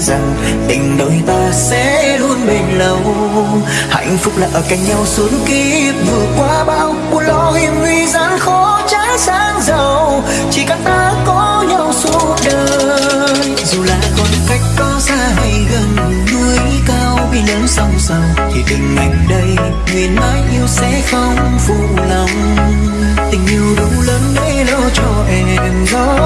rằng tình đôi ta sẽ luôn bền lâu. Hạnh phúc là ở cạnh nhau suốt kiếp, vượt qua bao buồn lo hiểm nguy gian khó trắng sáng giàu. Chỉ cần ta có nhau suốt đời, dù là khoảng cách có xa hay gần, núi cao bi lớn song song, thì tình anh đây nguyện mãi yêu sẽ không phụ lòng. Tình yêu đủ lớn để lo cho em đó